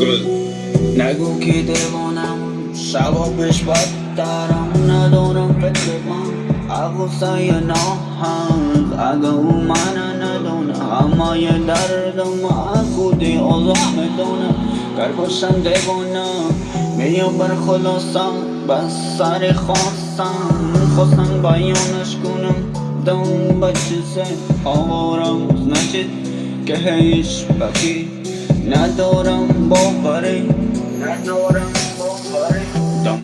گل. نگو که دیوانم شبا پیش بدترم ندارم فکر من عقصه ناهنگ. اگه او من ندونه همه دردم از خودی آزم می‌دونه. گر باشم دیوانه میام بر خلاصم بس سر خواستم خواستم بیانش کنم دم به چیزه. آوارم نشد که هیچ بکی ندارم باوری ندارم